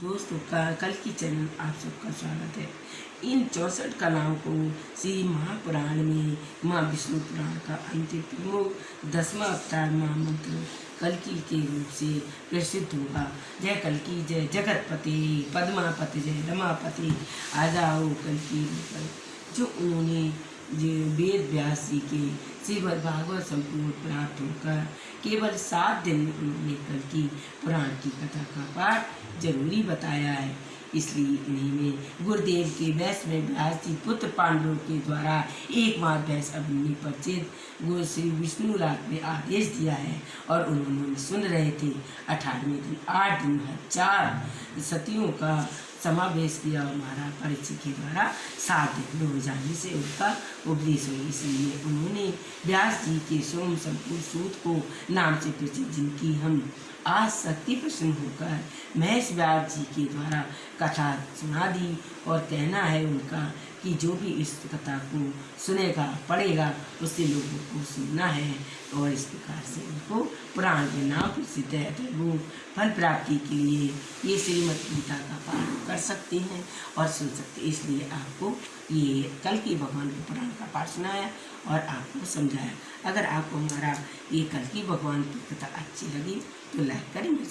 दोस्तों का, कल की चैनल आप सबका स्वागत है। इन चौसठ कलाओं को श्री महापुराण में माँ विष्णु पुराण का अंतिम प्रमुख दसवां अवतार महामंत्र कलकी के रूप से प्रसिद्ध होगा। जय कलकी जय, जगतपति, पद्मापति, जय रमापति, आ जाओ कलकी जो उन्होंने वेद व्यास जी के श्रीमद भागवत संपूर्ण प्राप्त होकर केवल सात दिन में उन्होंने की पुराण की कथा का पाठ ज़रूरी बताया है। इसलिए इन्हीं में गुरुदेव के वैस में व्यास पुत्र पांडवों के द्वारा एक माह वैस अभिमन्यु परिचित गुरु श्री विष्णु राग ने आदेश दिया है और उन्होंने सुन रहे थे। अठारहवें दिन, आठ दिन चार सतियों का समावेश किया और महाराज परीक्षित के द्वारा सात दिन हो जाने से उनका उपदेश हुई इसलिए उन्होंने व्यास जी के सोम संपूर्ण सूत को नाम से प्रसिद्ध जिनकी हम आज शक्ति प्रसन्न होकर महेश व्यास जी के द्वारा कथा सुना दी और कहना है उनका कि जो भी इस कथा को सुनेगा, पढ़ेगा, उससे लोगों को सुनना है और इस प्रकार से उनको पुराण के नाम प्रसिद्ध है। तो वो फल प्राप्ति के लिए ये श्रीमद गीता का पाठ कर सकते हैं और सुन सकते हैं। इसलिए आपको ये कल की भगवान के पुराण का पाठ सुनाया और आपको समझाया। अगर आपको हमारा ये कल की भगवान की कथा अच्छी लगी तो लाइक करें, मैं